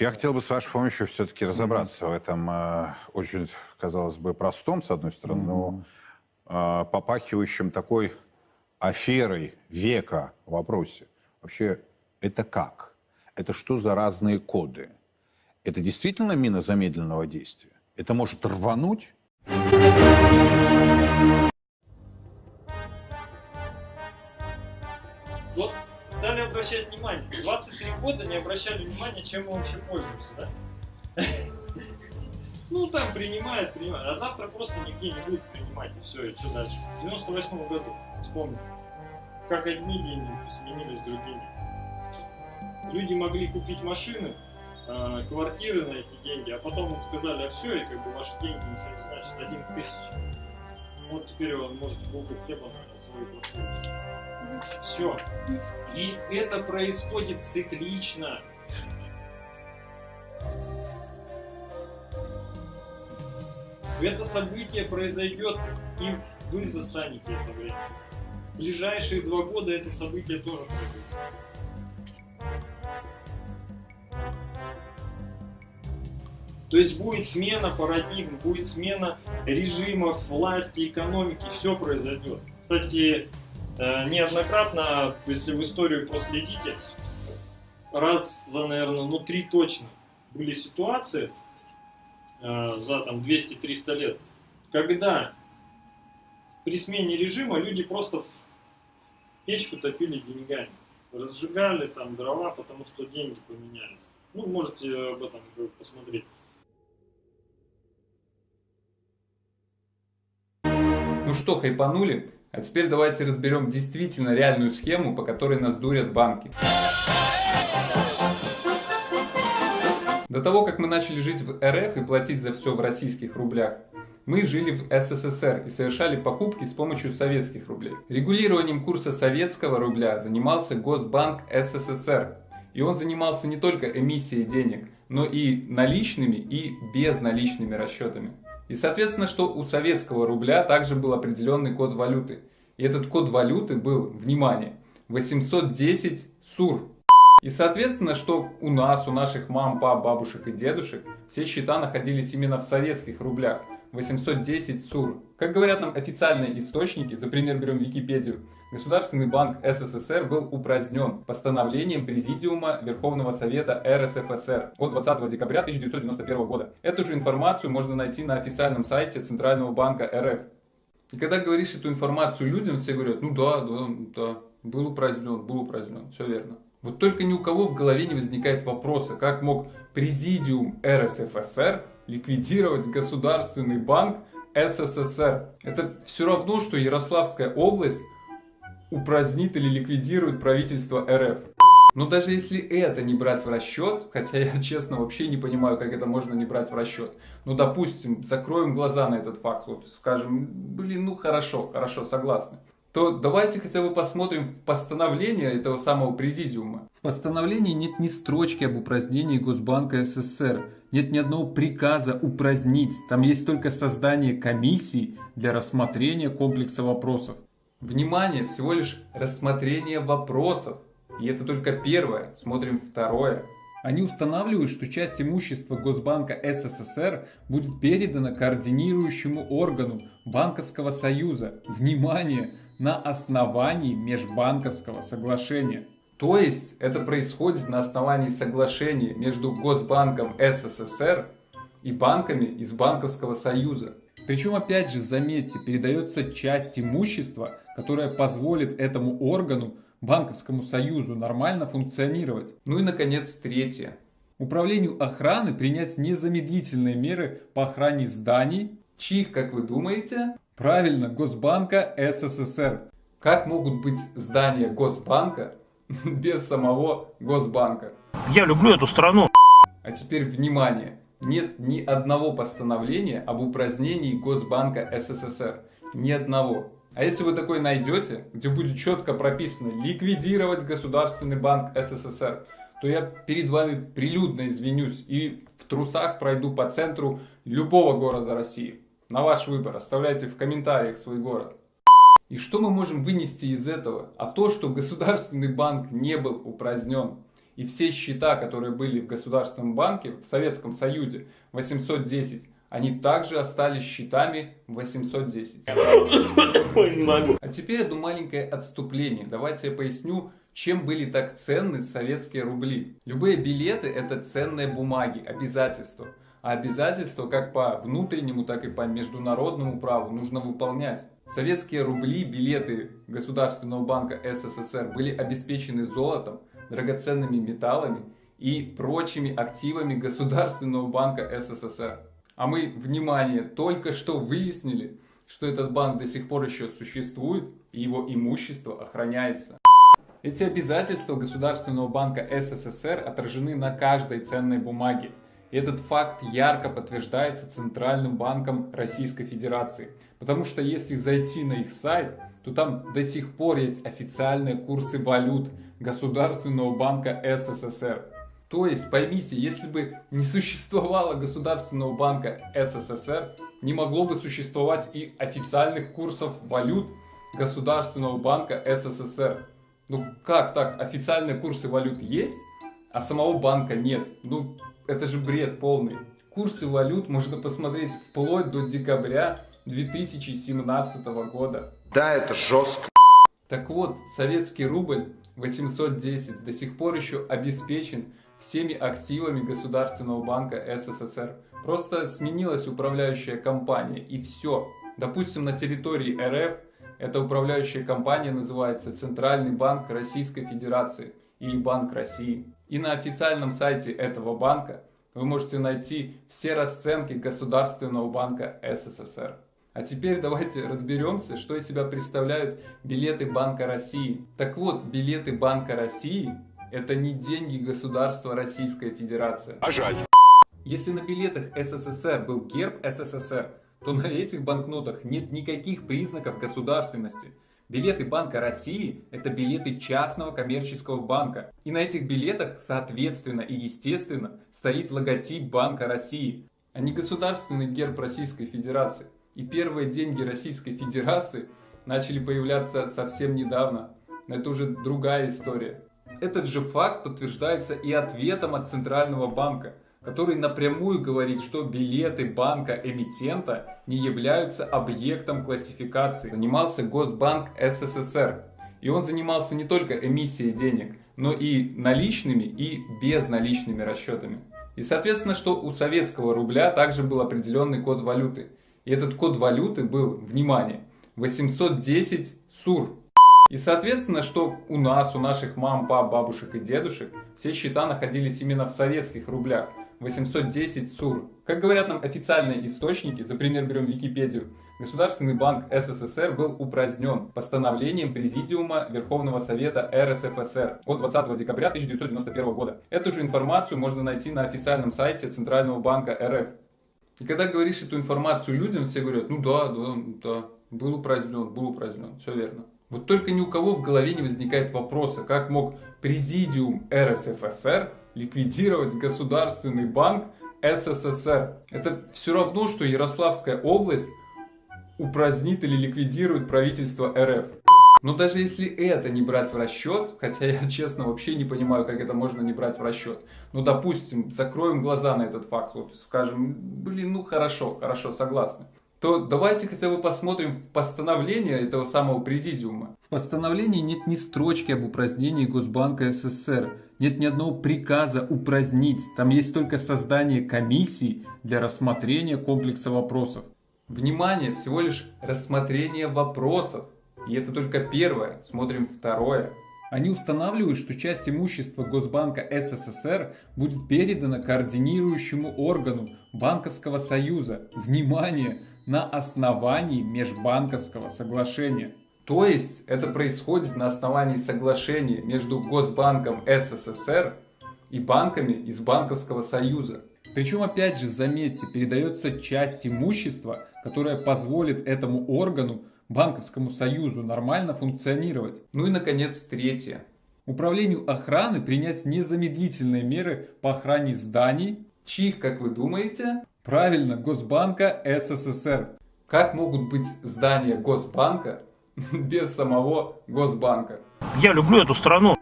Я хотел бы с вашей помощью все-таки разобраться в этом э, очень, казалось бы, простом, с одной стороны, но э, попахивающем такой аферой века вопросе. Вообще, это как? Это что за разные коды? Это действительно мина замедленного действия? Это может рвануть? Обращать внимание. 23 года не обращали внимания, чем мы вообще пользуемся, да? Ну, там принимают, принимают. А завтра просто нигде не будут принимать. И все, и что дальше? В 98 году, вспомнил. Как одни деньги сменились другими. Люди могли купить машины, э, квартиры на эти деньги, а потом им сказали, а все, и как бы ваши деньги ничего не значат, один в тысячу. Вот теперь он может булку хлеба на. Все. И это происходит циклично. Это событие произойдет, и вы застанете это время. В ближайшие два года это событие тоже произойдет. То есть будет смена парадигм, будет смена режимов, власти, экономики, все произойдет. Кстати, э, неоднократно, если в историю проследите, раз за, наверное, ну три точно были ситуации э, за там 200-300 лет, когда при смене режима люди просто печку топили деньгами, разжигали там дрова, потому что деньги поменялись. Ну, можете об этом посмотреть. Ну что, хайпанули? А теперь давайте разберем действительно реальную схему, по которой нас дурят банки. До того, как мы начали жить в РФ и платить за все в российских рублях, мы жили в СССР и совершали покупки с помощью советских рублей. Регулированием курса советского рубля занимался Госбанк СССР. И он занимался не только эмиссией денег, но и наличными и безналичными расчетами. И соответственно, что у советского рубля также был определенный код валюты. И этот код валюты был, внимание, 810 СУР. И соответственно, что у нас, у наших мам, пап, бабушек и дедушек, все счета находились именно в советских рублях. 810 СУР. Как говорят нам официальные источники, за пример берем Википедию, Государственный банк СССР был упразднен постановлением Президиума Верховного Совета РСФСР от 20 декабря 1991 года. Эту же информацию можно найти на официальном сайте Центрального банка РФ. И когда говоришь эту информацию людям, все говорят, ну да, да, да, был упразднен, был упразднен, все верно. Вот только ни у кого в голове не возникает вопроса, как мог Президиум РСФСР ликвидировать Государственный банк СССР. Это все равно, что Ярославская область упразднит или ликвидирует правительство РФ. Но даже если это не брать в расчет, хотя я честно вообще не понимаю, как это можно не брать в расчет. Ну, допустим, закроем глаза на этот факт, вот скажем, блин, ну хорошо, хорошо, согласны. То давайте хотя бы посмотрим постановление этого самого президиума. В постановлении нет ни строчки об упразднении Госбанка СССР, нет ни одного приказа упразднить. Там есть только создание комиссии для рассмотрения комплекса вопросов. Внимание, всего лишь рассмотрение вопросов. И это только первое. Смотрим второе. Они устанавливают, что часть имущества Госбанка СССР будет передана координирующему органу Банковского союза. Внимание! На основании межбанковского соглашения. То есть это происходит на основании соглашения между Госбанком СССР и банками из Банковского союза. Причем, опять же, заметьте, передается часть имущества, которая позволит этому органу, банковскому союзу, нормально функционировать. Ну и, наконец, третье. Управлению охраны принять незамедлительные меры по охране зданий, чьих, как вы думаете? Правильно, Госбанка СССР. Как могут быть здания Госбанка без самого Госбанка? Я люблю эту страну. А теперь внимание нет ни одного постановления об упразднении Госбанка СССР. Ни одного. А если вы такой найдете, где будет четко прописано ликвидировать Государственный банк СССР, то я перед вами прилюдно извинюсь и в трусах пройду по центру любого города России. На ваш выбор. Оставляйте в комментариях свой город. И что мы можем вынести из этого? А то, что Государственный банк не был упразднен. И все счета, которые были в Государственном банке, в Советском Союзе 810, они также остались счетами 810. А теперь одно маленькое отступление. Давайте я поясню, чем были так ценны советские рубли. Любые билеты это ценные бумаги, обязательства. Обязательства как по внутреннему, так и по международному праву нужно выполнять. Советские рубли, билеты Государственного банка СССР были обеспечены золотом, драгоценными металлами и прочими активами Государственного банка СССР. А мы, внимание, только что выяснили, что этот банк до сих пор еще существует и его имущество охраняется. Эти обязательства Государственного банка СССР отражены на каждой ценной бумаге. Этот факт ярко подтверждается Центральным банком Российской Федерации. Потому что если зайти на их сайт, то там до сих пор есть официальные курсы валют Государственного банка СССР. То есть, поймите, если бы не существовало Государственного банка СССР, не могло бы существовать и официальных курсов валют Государственного банка СССР. Ну как так? Официальные курсы валют есть, а самого банка нет. Ну это же бред полный. Курсы валют можно посмотреть вплоть до декабря 2017 года. Да, это жестко. Так вот, советский рубль 810 до сих пор еще обеспечен всеми активами Государственного банка СССР. Просто сменилась управляющая компания и все. Допустим, на территории РФ эта управляющая компания называется Центральный банк Российской Федерации или Банк России. И на официальном сайте этого банка вы можете найти все расценки Государственного банка СССР. А теперь давайте разберемся, что из себя представляют билеты Банка России. Так вот, билеты Банка России – это не деньги государства Российская Федерация. А жаль. Если на билетах СССР был герб СССР, то на этих банкнотах нет никаких признаков государственности. Билеты Банка России – это билеты частного коммерческого банка. И на этих билетах, соответственно и естественно, стоит логотип Банка России, а не государственный герб Российской Федерации. И первые деньги Российской Федерации начали появляться совсем недавно. Но это уже другая история. Этот же факт подтверждается и ответом от Центрального банка – который напрямую говорит, что билеты банка-эмитента не являются объектом классификации. Занимался Госбанк СССР. И он занимался не только эмиссией денег, но и наличными и безналичными расчетами. И соответственно, что у советского рубля также был определенный код валюты. И этот код валюты был, внимание, 810 СУР. И соответственно, что у нас, у наших мам, пап, бабушек и дедушек, все счета находились именно в советских рублях – 810 СУР. Как говорят нам официальные источники, за пример берем Википедию, Государственный банк СССР был упразднен постановлением Президиума Верховного Совета РСФСР от 20 декабря 1991 года. Эту же информацию можно найти на официальном сайте Центрального банка РФ. И когда говоришь эту информацию людям, все говорят, ну да, да, да, был упразднен, был упразднен, все верно. Вот только ни у кого в голове не возникает вопроса, как мог Президиум РСФСР ликвидировать Государственный банк СССР. Это все равно, что Ярославская область упразднит или ликвидирует правительство РФ. Но даже если это не брать в расчет, хотя я честно вообще не понимаю, как это можно не брать в расчет. Ну, допустим, закроем глаза на этот факт, вот скажем, блин, ну хорошо, хорошо, согласны то давайте хотя бы посмотрим в постановление этого самого президиума. В постановлении нет ни строчки об упразднении Госбанка СССР, нет ни одного приказа упразднить. Там есть только создание комиссии для рассмотрения комплекса вопросов. Внимание, всего лишь рассмотрение вопросов. И это только первое. Смотрим второе. Они устанавливают, что часть имущества Госбанка СССР будет передана координирующему органу Банковского союза. Внимание! На основании межбанковского соглашения. То есть это происходит на основании соглашения между Госбанком СССР и банками из Банковского Союза. Причем, опять же, заметьте, передается часть имущества, которая позволит этому органу, Банковскому Союзу, нормально функционировать. Ну и, наконец, третье. Управлению охраны принять незамедлительные меры по охране зданий, чьих, как вы думаете, Правильно, Госбанка СССР. Как могут быть здания Госбанка без самого Госбанка? Я люблю эту страну.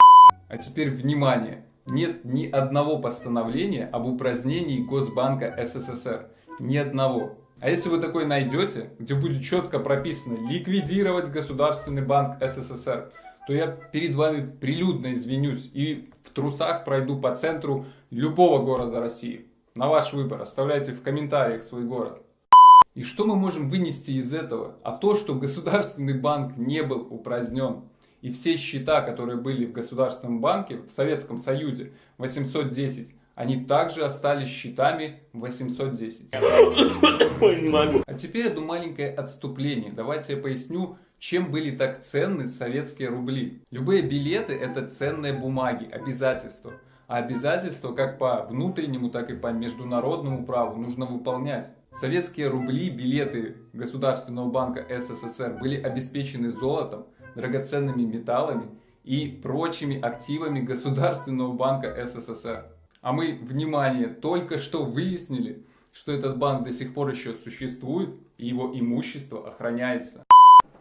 А теперь внимание. нет ни одного постановления об упразднении Госбанка СССР. Ни одного. А если вы такой найдете, где будет четко прописано ликвидировать Государственный банк СССР, то я перед вами прилюдно извинюсь и в трусах пройду по центру любого города России. На ваш выбор. Оставляйте в комментариях свой город. И что мы можем вынести из этого? А то, что Государственный банк не был упразднен. И все счета, которые были в Государственном банке, в Советском Союзе, 810, они также остались счетами 810. Ой, не могу. А теперь одно маленькое отступление. Давайте я поясню, чем были так ценны советские рубли. Любые билеты это ценные бумаги, обязательства. Обязательства как по внутреннему, так и по международному праву нужно выполнять. Советские рубли, билеты Государственного банка СССР были обеспечены золотом, драгоценными металлами и прочими активами Государственного банка СССР. А мы, внимание, только что выяснили, что этот банк до сих пор еще существует и его имущество охраняется.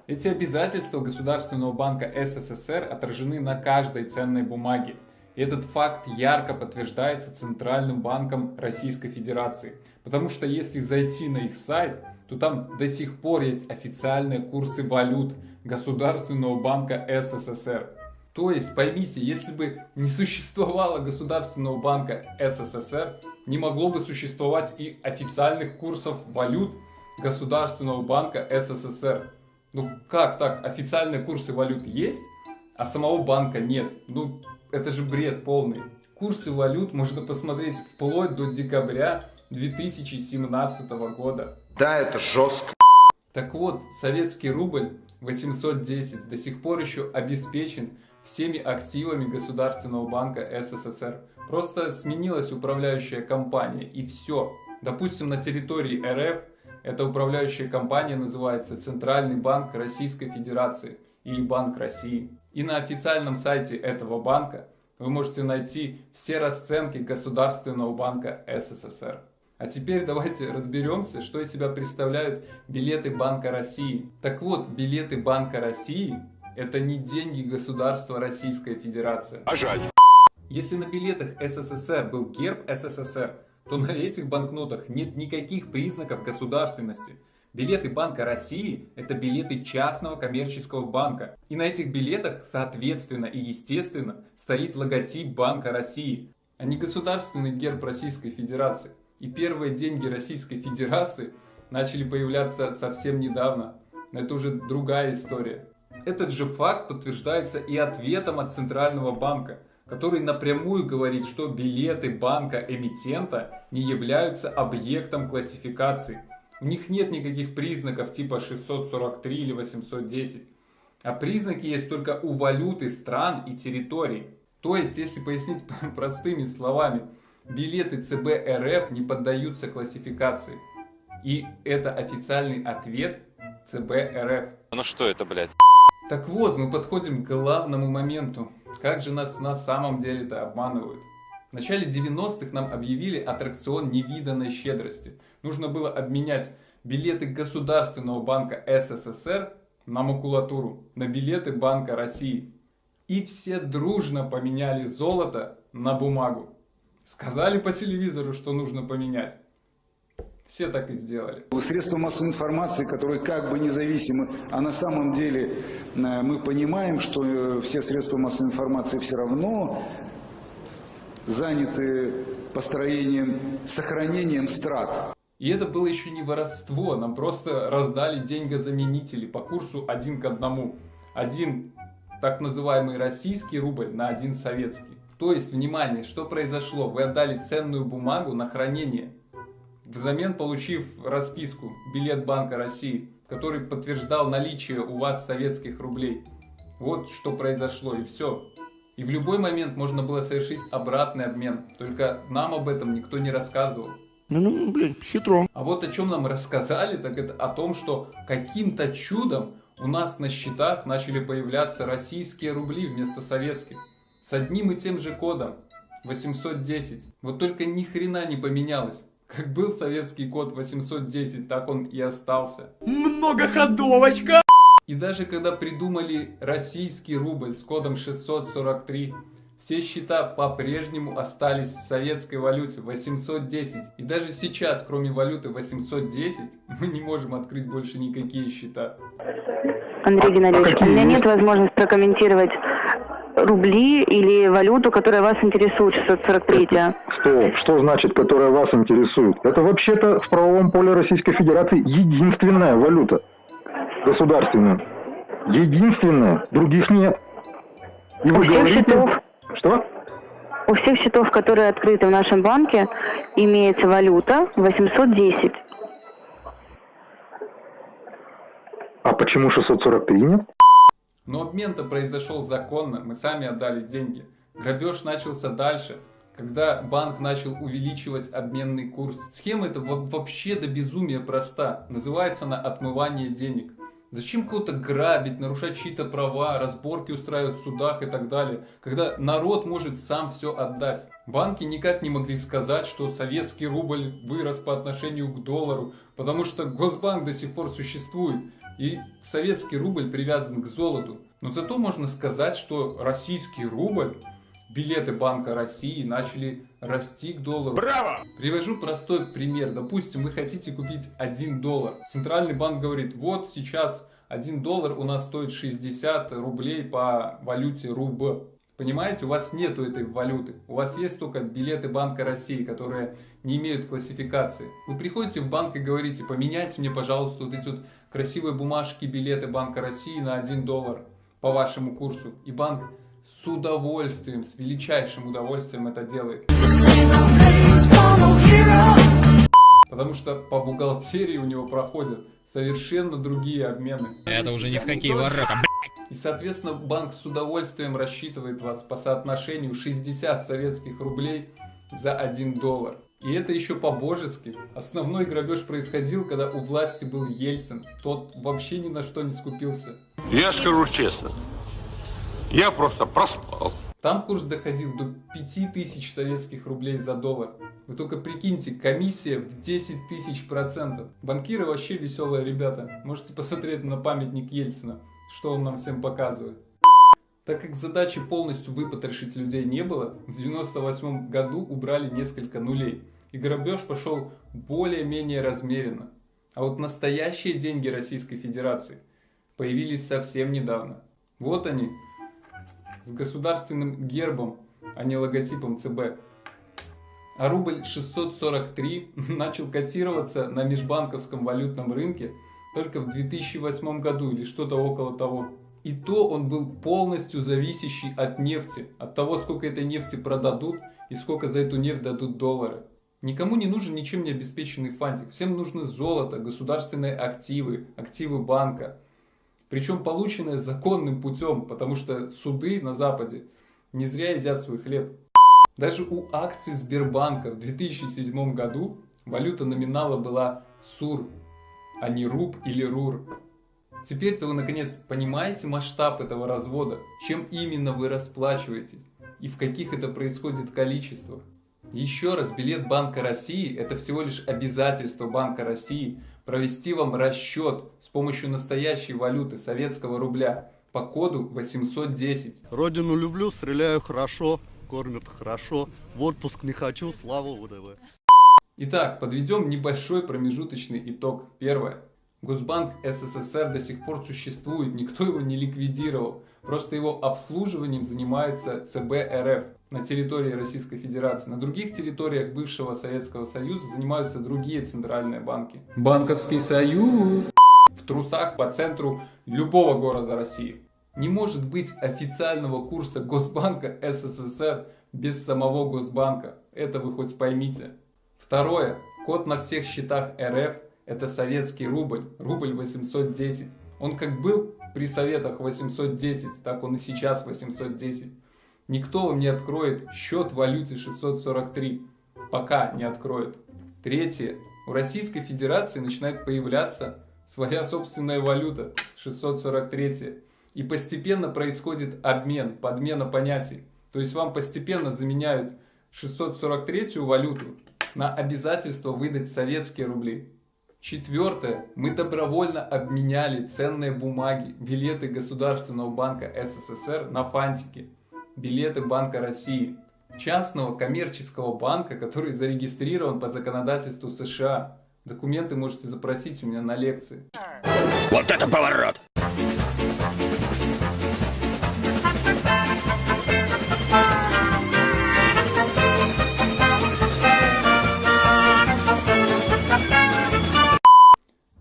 Эти обязательства Государственного банка СССР отражены на каждой ценной бумаге. Этот факт ярко подтверждается Центральным банком Российской Федерации. Потому что если зайти на их сайт, то там до сих пор есть официальные курсы валют Государственного банка СССР. То есть, поймите, если бы не существовало Государственного банка СССР, не могло бы существовать и официальных курсов валют Государственного банка СССР. Ну как так? Официальные курсы валют есть, а самого банка нет. Ну это же бред полный. Курсы валют можно посмотреть вплоть до декабря 2017 года. Да, это жестко. Так вот, советский рубль 810 до сих пор еще обеспечен всеми активами Государственного банка СССР. Просто сменилась управляющая компания и все. Допустим, на территории РФ эта управляющая компания называется Центральный банк Российской Федерации или Банк России. И на официальном сайте этого банка вы можете найти все расценки Государственного банка СССР. А теперь давайте разберемся, что из себя представляют билеты Банка России. Так вот, билеты Банка России это не деньги государства Российская Федерация. А жаль. Если на билетах СССР был герб СССР, то на этих банкнотах нет никаких признаков государственности. Билеты Банка России – это билеты частного коммерческого банка. И на этих билетах, соответственно и естественно, стоит логотип Банка России, а не государственный герб Российской Федерации. И первые деньги Российской Федерации начали появляться совсем недавно. Но это уже другая история. Этот же факт подтверждается и ответом от Центрального банка, который напрямую говорит, что билеты банка-эмитента не являются объектом классификации. У них нет никаких признаков типа 643 или 810. А признаки есть только у валюты стран и территорий. То есть, если пояснить простыми словами, билеты ЦБ РФ не поддаются классификации. И это официальный ответ ЦБ РФ. Ну что это, блядь? Так вот, мы подходим к главному моменту. Как же нас на самом деле-то обманывают? В начале 90-х нам объявили аттракцион невиданной щедрости. Нужно было обменять билеты Государственного банка СССР на макулатуру, на билеты Банка России. И все дружно поменяли золото на бумагу. Сказали по телевизору, что нужно поменять. Все так и сделали. Средства массовой информации, которые как бы независимы, а на самом деле э, мы понимаем, что э, все средства массовой информации все равно заняты построением, сохранением страт. И это было еще не воровство, нам просто раздали деньгозаменители по курсу один к одному. Один так называемый российский рубль на один советский. То есть, внимание, что произошло? Вы отдали ценную бумагу на хранение, взамен получив расписку «Билет Банка России», который подтверждал наличие у вас советских рублей. Вот что произошло и все. И в любой момент можно было совершить обратный обмен. Только нам об этом никто не рассказывал. Ну, ну, блин, хитро. А вот о чем нам рассказали, так это о том, что каким-то чудом у нас на счетах начали появляться российские рубли вместо советских. С одним и тем же кодом. 810. Вот только ни хрена не поменялось. Как был советский код 810, так он и остался. Многоходовочка! И даже когда придумали российский рубль с кодом 643, Все счета по-прежнему остались в советской валюте 810. И даже сейчас, кроме валюты 810, мы не можем открыть больше никакие счета. Андрей Геннадьевич, у меня нет возможности прокомментировать рубли или валюту, которая вас интересует, 643 Что? Что значит, которая вас интересует? Это вообще-то в правовом поле Российской Федерации единственная валюта государственная. Единственная. Других нет. И У вы всех говорите... счетов, Что? у всех счетов, которые открыты в нашем банке, имеется валюта 810. А почему 643 нет? Но обмен-то произошел законно, мы сами отдали деньги. Грабеж начался дальше, когда банк начал увеличивать обменный курс. Схема эта во- вообще до безумия проста. Называется она отмывание денег. Зачем кого-то грабить, нарушать чьи-то права, разборки устраивать в судах и так далее, когда народ может сам все отдать? Банки никак не могли сказать, что советский рубль вырос по отношению к доллару, потому что Госбанк до сих пор существует, и советский рубль привязан к золоту. Но зато можно сказать, что российский рубль, билеты Банка России начали расти к доллару. Браво! Привожу простой пример. Допустим, вы хотите купить 1 доллар. Центральный банк говорит, вот сейчас 1 доллар у нас стоит 60 рублей по валюте РУБ. Понимаете, у вас нету этой валюты. У вас есть только билеты Банка России, которые не имеют классификации. Вы приходите в банк и говорите, поменяйте мне, пожалуйста, вот эти вот красивые бумажки, билеты Банка России на 1 доллар по вашему курсу. И банк с удовольствием, с величайшим удовольствием это делает. Потому что по бухгалтерии у него проходят совершенно другие обмены. Это уже ни в какие ворота, И, соответственно, банк с удовольствием рассчитывает вас по соотношению 60 советских рублей за 1 доллар. И это еще по-божески. Основной грабеж происходил, когда у власти был Ельцин. Тот вообще ни на что не скупился. Я скажу честно, я просто проспал. Там курс доходил до 5000 советских рублей за доллар. Вы только прикиньте, комиссия в 10 тысяч процентов. Банкиры вообще веселые ребята. Можете посмотреть на памятник Ельцина, что он нам всем показывает. Так как задачи полностью выпотрошить людей не было, в 98 году убрали несколько нулей. И грабеж пошел более-менее размеренно. А вот настоящие деньги Российской Федерации появились совсем недавно. Вот они, с государственным гербом, а не логотипом ЦБ. А рубль 643 начал котироваться на межбанковском валютном рынке только в 2008 году или что-то около того. И то он был полностью зависящий от нефти, от того, сколько этой нефти продадут и сколько за эту нефть дадут доллары. Никому не нужен ничем не обеспеченный фантик. Всем нужно золото, государственные активы, активы банка. Причем полученное законным путем, потому что суды на Западе не зря едят свой хлеб. Даже у акций Сбербанка в 2007 году валюта номинала была СУР, а не РУБ или РУР. Теперь-то вы наконец понимаете масштаб этого развода, чем именно вы расплачиваетесь и в каких это происходит количествах. Еще раз, билет Банка России – это всего лишь обязательство Банка России провести вам расчет с помощью настоящей валюты советского рубля по коду 810. Родину люблю, стреляю хорошо, кормят хорошо. В отпуск не хочу, слава УДВ. Итак, подведем небольшой промежуточный итог. Первое. Госбанк СССР до сих пор существует, никто его не ликвидировал. Просто его обслуживанием занимается ЦБ РФ на территории Российской Федерации. На других территориях бывшего Советского Союза занимаются другие центральные банки. Банковский союз! В трусах по центру любого города России. Не может быть официального курса Госбанка СССР без самого Госбанка. Это вы хоть поймите. Второе. Код на всех счетах РФ – это советский рубль, рубль 810. Он как был при советах 810, так он и сейчас 810. Никто вам не откроет счет в валюте 643, пока не откроет. Третье. У Российской Федерации начинает появляться своя собственная валюта 643. И постепенно происходит обмен, подмена понятий. То есть вам постепенно заменяют 643 валюту на обязательство выдать советские рубли. Четвертое. Мы добровольно обменяли ценные бумаги, билеты Государственного банка СССР на фантики. Билеты Банка России. Частного коммерческого банка, который зарегистрирован по законодательству США. Документы можете запросить у меня на лекции. Вот это поворот!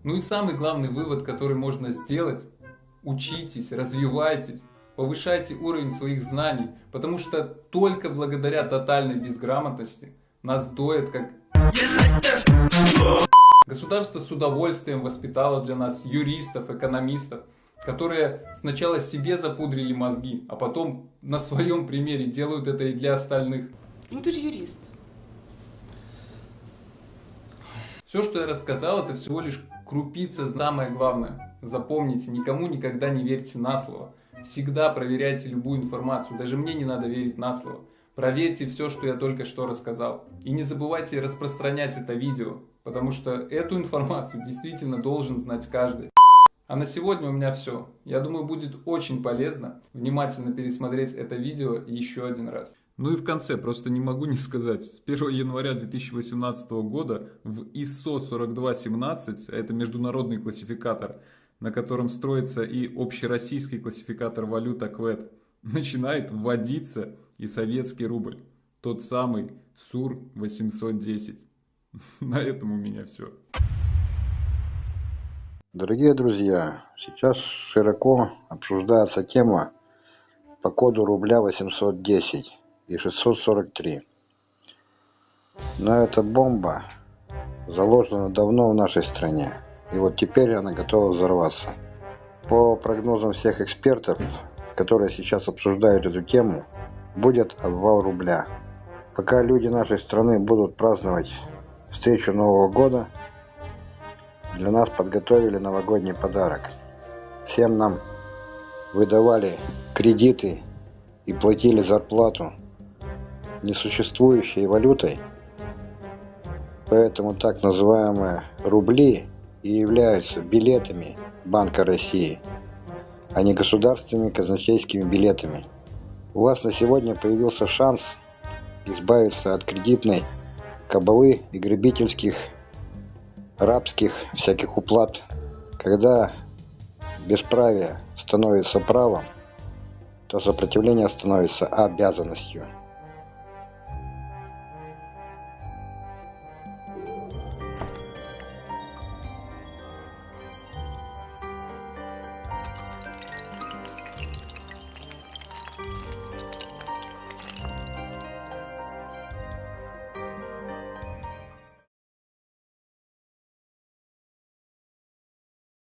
Ну и самый главный вывод, который можно сделать, учитесь, развивайтесь, повышайте уровень своих знаний, потому что только благодаря тотальной безграмотности нас доят как... Государство с удовольствием воспитало для нас юристов, экономистов, которые сначала себе запудрили мозги, а потом на своем примере делают это и для остальных. Ну ты же юрист. Все, что я рассказал, это всего лишь крупица, самое главное. Запомните, никому никогда не верьте на слово. Всегда проверяйте любую информацию, даже мне не надо верить на слово. Проверьте все, что я только что рассказал. И не забывайте распространять это видео, потому что эту информацию действительно должен знать каждый. А на сегодня у меня все. Я думаю, будет очень полезно внимательно пересмотреть это видео еще один раз. Ну и в конце, просто не могу не сказать, с 1 января 2018 года в ISO 4217, а это международный классификатор, на котором строится и общероссийский классификатор валют АКВЭД, начинает вводиться и советский рубль, тот самый СУР-810. На этом у меня все. Дорогие друзья, сейчас широко обсуждается тема по коду рубля 810 и 643. Но эта бомба заложена давно в нашей стране, и вот теперь она готова взорваться. По прогнозам всех экспертов, которые сейчас обсуждают эту тему, будет обвал рубля. Пока люди нашей страны будут праздновать встречу Нового года, для нас подготовили новогодний подарок. Всем нам выдавали кредиты и платили зарплату несуществующей валютой, поэтому так называемые рубли и являются билетами Банка России, а не государственными казначейскими билетами. У вас на сегодня появился шанс избавиться от кредитной кабалы и грабительских, рабских всяких уплат. Когда бесправие становится правом, то сопротивление становится обязанностью.